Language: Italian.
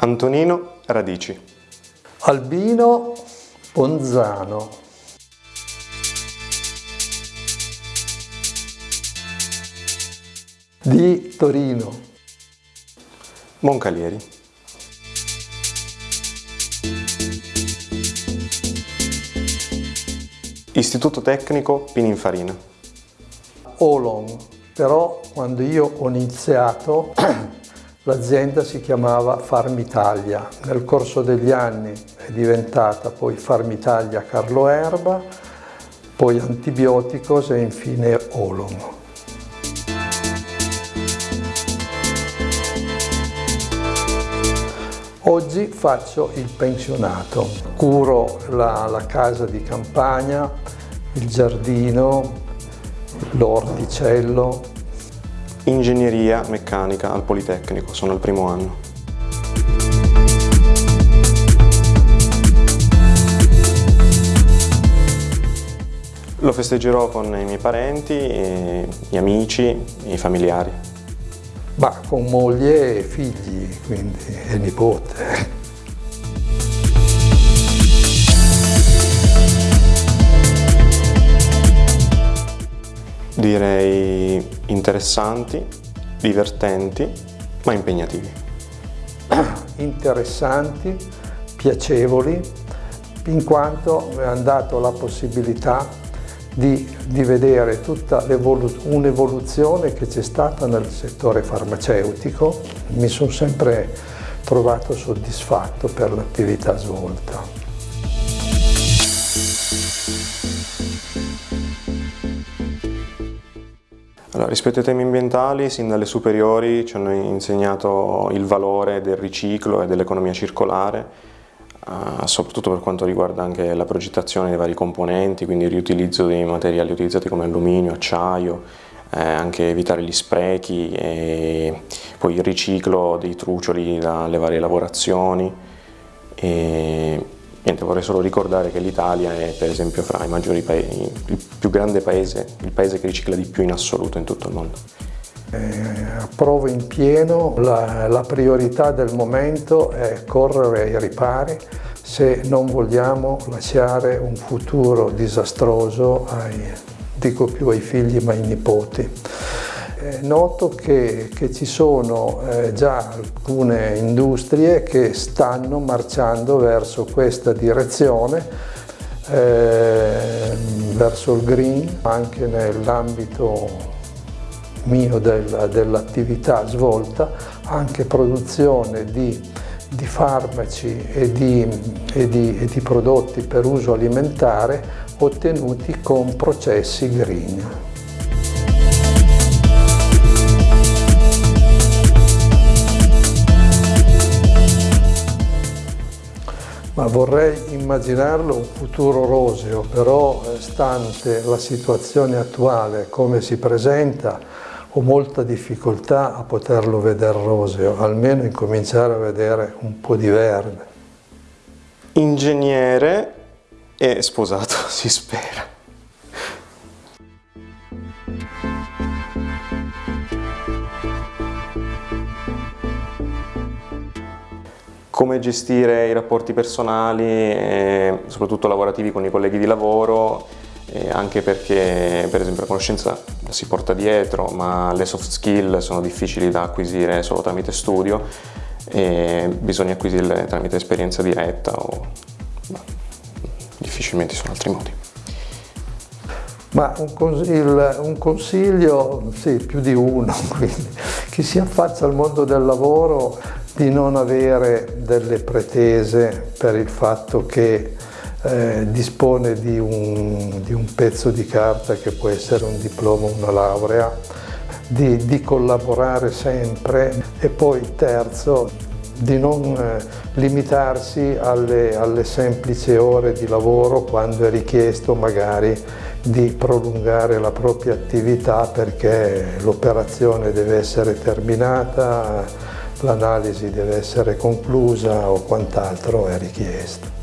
Antonino Radici. Albino Ponzano. Di Torino. Moncalieri. Istituto Tecnico Pininfarina. Olon, però quando io ho iniziato l'azienda si chiamava Farmitalia. Nel corso degli anni è diventata poi Farmitalia Carlo Erba, poi Antibioticos e infine Olon. Oggi faccio il pensionato, curo la, la casa di campagna, il giardino, l'orticello. Ingegneria meccanica al Politecnico, sono al primo anno. Lo festeggerò con i miei parenti, gli amici, i familiari. Ma con moglie e figli, quindi, e nipote. Direi interessanti, divertenti, ma impegnativi. Interessanti, piacevoli, in quanto mi hanno dato la possibilità di, di vedere tutta un'evoluzione che c'è stata nel settore farmaceutico. Mi sono sempre trovato soddisfatto per l'attività svolta. Allora, rispetto ai temi ambientali, sin dalle superiori ci hanno insegnato il valore del riciclo e dell'economia circolare, eh, soprattutto per quanto riguarda anche la progettazione dei vari componenti, quindi il riutilizzo dei materiali utilizzati come alluminio, acciaio, eh, anche evitare gli sprechi e poi il riciclo dei trucioli dalle varie lavorazioni. E Niente, vorrei solo ricordare che l'Italia è per esempio fra i maggiori paesi, il più grande paese, il paese che ricicla di più in assoluto in tutto il mondo. Eh, approvo in pieno, la, la priorità del momento è correre ai ripari se non vogliamo lasciare un futuro disastroso ai, dico più ai figli ma ai nipoti. Noto che, che, ci sono eh, già alcune industrie che stanno marciando verso questa direzione, eh, verso il green, anche nell'ambito mio del, dell'attività svolta, anche produzione di, di farmaci e di, e, di, e di prodotti per uso alimentare ottenuti con processi green. Ma vorrei immaginarlo un futuro roseo, però eh, stante la situazione attuale, come si presenta, ho molta difficoltà a poterlo vedere roseo, almeno incominciare a vedere un po' di verde. Ingegnere e sposato, si spera. Come gestire i rapporti personali, e soprattutto lavorativi con i colleghi di lavoro, anche perché per esempio la conoscenza si porta dietro, ma le soft skill sono difficili da acquisire solo tramite studio e bisogna acquisirle tramite esperienza diretta o no, difficilmente sono altri modi. Ma un consiglio, un consiglio, sì, più di uno, quindi, chi si affaccia al mondo del lavoro di non avere delle pretese per il fatto che eh, dispone di un, di un, pezzo di carta che può essere un diploma o una laurea, di, di, collaborare sempre e poi terzo di non eh, limitarsi alle, alle semplici ore di lavoro quando è richiesto magari di prolungare la propria attività perché l'operazione deve essere terminata, l'analisi deve essere conclusa o quant'altro è richiesto.